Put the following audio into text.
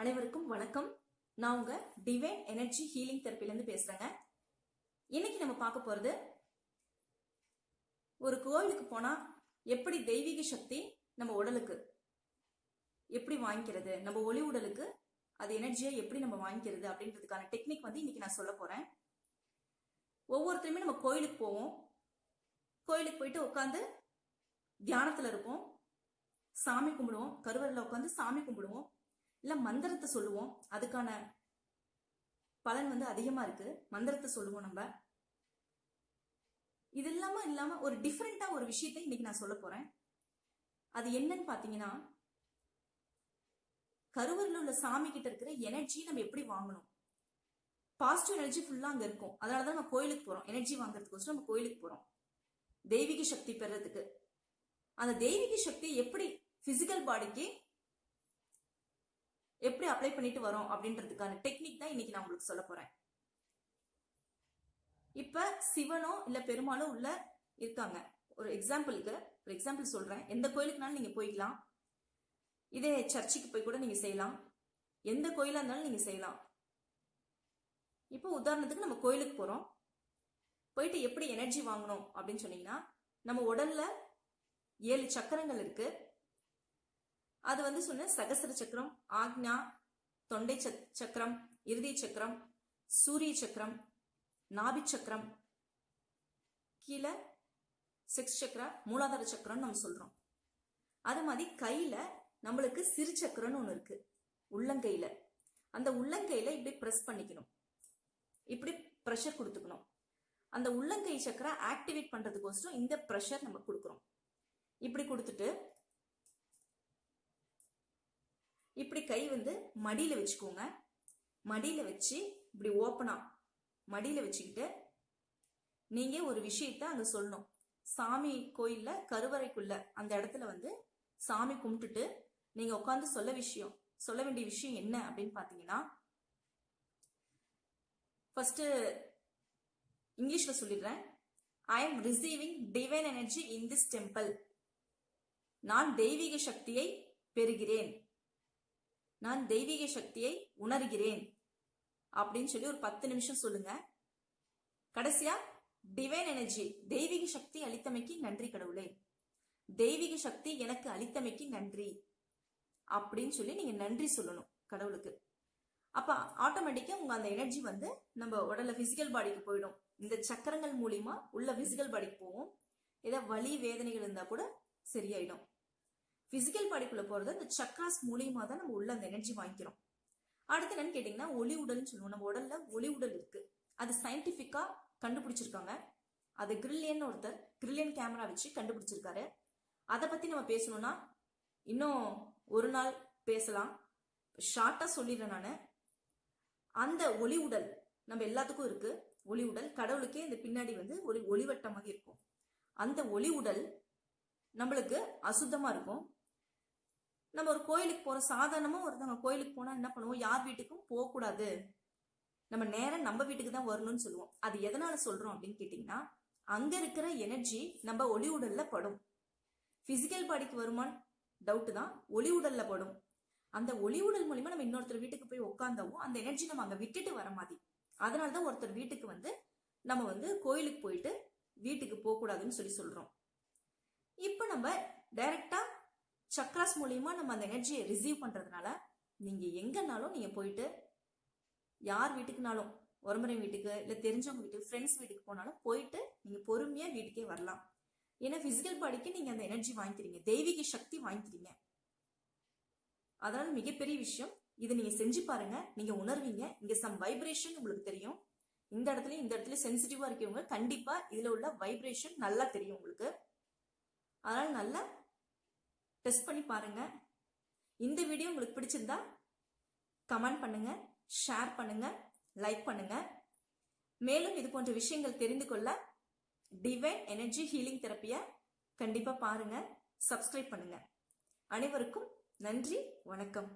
அனைவருக்கும் வணக்கம். நான் உங்க டிவைன் எனர்ஜி ஹீலிங் தெரப்பிலேருந்து பேசுறேங்க. இன்னைக்கு நம்ம பார்க்க போறது ஒரு கோவிலுக்கு போனா எப்படி தெய்வீக சக்தி நம்ம உடலுக்கு எப்படி வாங்கிக்கிறது நம்ம ஒளி உடலுக்கு அது எனர்ஜியை எப்படி நம்ம வாங்கிக்கிறது அப்படின்றதுக்கான டெக்னிக் வந்து இன்னைக்கு நான் சொல்ல போறேன். ஒவ்வொருத்தருமே நம்ம கோயிலுக்கு போவோம். கோயிலுக்கு போயிட்டு உட்காந்து தியானத்துல இருப்போம். சாமி கும்பிடுவோம். கருவறையில் உட்காந்து சாமி கும்பிடுவோம். இல்ல மந்திரத்தை சொல்லுவோம். அதுக்கான பலன் வந்து அதிகமா இருக்கு. மந்திரத்தை சொல்லுவோம் நம்ம. இது இல்லாம இல்லாம ஒரு டிஃப்ரெண்டா ஒரு விஷயத்தை இன்னைக்கு நான் சொல்ல போறேன். அது என்னன்னு பாத்தீங்கன்னா கருவூரில் உள்ள சாமி கிட்ட இருக்கிற எனர்ஜி நம்ம எப்படி வாங்கணும்? பாசிட்டிவ் எனர்ஜி ஃபுல்லா அங்க இருக்கும். அதனாலதான் நம்ம கோயிலுக்கு போறோம். எனர்ஜி வாங்குறதுக்கோசரம் நம்ம கோயிலுக்கு போறோம். தெய்வீக சக்தி பெறதுக்கு. அந்த தெய்வீக சக்தி எப்படி பிசிக்கல் பாடிக்கு எப்படி அப்ளை பண்ணிட்டு வரோம் அப்படின்றதுக்கான டெக்னிக் தான் இன்னைக்கு நான் உங்களுக்கு சொல்ல போறேன். இப்ப சிவனோ இல்ல பெருமாளோ உள்ள இருக்காங்க. ஒரு எக்ஸாம்பிளுக்கு ஒரு எக்ஸாம்பிள் சொல்றேன். எந்த கோயிலுக்குனாலும் நீங்க போய்க்கலாம். இதே சர்ச்சுக்கு போய் கூட நீங்க செய்யலாம். எந்த கோயிலா இருந்தாலும் நீங்க செய்யலாம். இப்போ உதாரணத்துக்கு நம்ம கோயிலுக்கு போறோம். போயிட்டு எப்படி எனர்ஜி வாங்கணும் அப்படின்னு சொன்னீங்கன்னா நம்ம உடல்ல ஏழு சக்கரங்கள் இருக்கு. அது வந்து சொன்ன சகசர சக்கரம் ஆக்ஞா தொண்டை சக்- சக்கரம் இறுதி சக்கரம் சூரிய சக்கரம் நாபி சக்கரம் கீழே செக்ஸ் சக்கரா மூலாதார சக்கரம்னு நம்ம சொல்றோம். அது மாதிரி கையில நம்மளுக்கு சிறு சக்கரம்னு ஒன்று இருக்கு உள்ளங்கையில. அந்த உள்ளங்கையில இப்படி பிரஸ் பண்ணிக்கணும். இப்படி ப்ரெஷர் கொடுத்துக்கணும். அந்த உள்ளங்கை சக்கரை ஆக்டிவேட் பண்றதுக்கோசரம் இந்த ப்ரெஷர் நம்ம கொடுக்குறோம். இப்படி கொடுத்துட்டு இப்படி கை வந்து மடியில வச்சுக்கோங்க. மடியில வச்சு இப்படி ஓப்பனா மடியில வச்சுக்கிட்டு நீங்க ஒரு விஷயத்த அங்க சொல்லணும். சாமி கோயில்ல கருவறைக்குள்ள அந்த இடத்துல வந்து சாமி கும்பிட்டுட்டு நீங்க உட்காந்து சொல்ல விஷயம் சொல்ல வேண்டிய விஷயம் என்ன அப்படின்னு பாத்தீங்கன்னா ஃபர்ஸ்ட் இங்கிலீஷ்ல சொல்லிடுறேன். I am receiving divine energy in this temple நான் தெய்வீக சக்தியை பெறுகிறேன். நான் தெய்வீக சக்தியை உணர்கிறேன். அப்படின்னு சொல்லி ஒரு பத்து நிமிஷம் சொல்லுங்க. கடைசியா டிவைன் எனர்ஜி தெய்வீக சக்தி அளித்தமைக்கு நன்றி கடவுளே. தெய்வீக சக்தி எனக்கு அளித்தமைக்கு நன்றி. அப்படின்னு சொல்லி நீங்க நன்றி சொல்லணும் கடவுளுக்கு. அப்ப ஆட்டோமேட்டிக்கா உங்க அந்த எனர்ஜி வந்து நம்ம உடல்ல பிசிக்கல் பாடிக்கு போயிடும். இந்த சக்கரங்கள் மூலியமா உள்ள பிசிக்கல் பாடிக்கு போகும். ஏதாவது வலி வேதனைகள் இருந்தா கூட சரியாயிடும். பிசிக்கல் பாடிக்குள்ள போறது இந்த சக்ராஸ் மூலியமா தான் நம்ம உள்ள அந்த எனர்ஜி வாங்கிக்கிறோம். அடுத்து என்னன்னு கேட்டீங்கன்னா ஒளி உடல்னு சொல்லுவோம். நம்ம உடல்ல ஒளி உடல் இருக்கு. அது சயின்டிபிக்கா கண்டுபிடிச்சிருக்காங்க. அது கிரில்லியன் ஒருத்தர் கிரில்லியன் கேமரா வச்சு கண்டுபிடிச்சிருக்காரு. அதை பத்தி நம்ம பேசணும்னா இன்னும் ஒரு நாள் பேசலாம். ஷார்ட்டா சொல்லிடுறேன் நான். அந்த ஒளி உடல் நம்ம எல்லாத்துக்கும் இருக்கு. ஒளி உடல் கடவுளுக்கே இந்த பின்னாடி வந்து ஒரு ஒளிவட்டமாக இருக்கும். அந்த ஒளி உடல் நம்மளுக்கு அசுத்தமா இருக்கும். நம்ம ஒரு கோயிலுக்கு போற சாதாரணமா ஒருத்தவங்க கோயிலுக்கு போனா என்ன பண்ணுவோம்? யார் வீட்டுக்கும் போக கூடாது நம்ம நேரம் நம்ம வீட்டுக்கு தான் வரணும்னு சொல்லுவோம். அது எதனால சொல்றோம் அப்படின்னு கேட்டீங்கன்னா அங்க இருக்கிற எனர்ஜி நம்ம ஒளி உடல்ல படும். பிசிக்கல் பாடிக்கு வருமான்னு டவுட் தான் ஒளி உடல்ல படும். அந்த ஒளி உடல் மூலியமா நம்ம இன்னொருத்தர் வீட்டுக்கு போய் உட்காந்தவோ அந்த எனர்ஜி நம்ம அங்க விட்டுட்டு வர மாதிரி. அதனாலதான் ஒருத்தர் வீட்டுக்கு வந்து நம்ம வந்து கோயிலுக்கு போயிட்டு வீட்டுக்கு போக கூடாதுன்னு சொல்லி சொல்றோம். இப்போ நம்ம டைரக்டா சக்ராஸ் மூலியமா நம்ம அந்த எனர்ஜியை ரிசீவ் பண்றதுனால நீங்க எங்கேனாலும் நீங்க போயிட்டு யார் வீட்டுக்குனாலும் உறமுறை வீட்டுக்கு இல்ல தெரிஞ்சவங்க வீட்டுக்கு ஃப்ரெண்ட்ஸ் வீட்டுக்கு போனாலும் போயிட்டு நீங்க பொறுமையா வீட்டுக்கே வரலாம். ஏன்னா பிசிக்கல் பாடிக்கு நீங்க அந்த எனர்ஜி வாங்கிக்கிறீங்க. தெய்வீக சக்தி வாங்கிக்கிறீங்க. அதனால மிகப்பெரிய விஷயம் இதை நீங்க செஞ்சு பாருங்க. நீங்க உணர்வீங்க. இங்க சம் வைப்ரேஷன் உங்களுக்கு தெரியும். இந்த இடத்துல இந்த இடத்துல சென்சிட்டிவா இருக்கவங்க கண்டிப்பா இதுல உள்ள வைப்ரேஷன் நல்லா தெரியும் உங்களுக்கு. அதனால நல்லா டெஸ்ட் பண்ணி பாருங்க. இந்த வீடியோ உங்களுக்கு பிடிச்சிருந்தா கமெண்ட் பண்ணுங்க ஷேர் பண்ணுங்க லைக் பண்ணுங்க. மேலும் இது போன்ற விஷயங்கள் தெரிந்து கொள்ள டிவைன் எனர்ஜி ஹீலிங் தெரப்பியை கண்டிப்பா பாருங்க சப்ஸ்கிரைப் பண்ணுங்க. அனைவருக்கும் நன்றி வணக்கம்.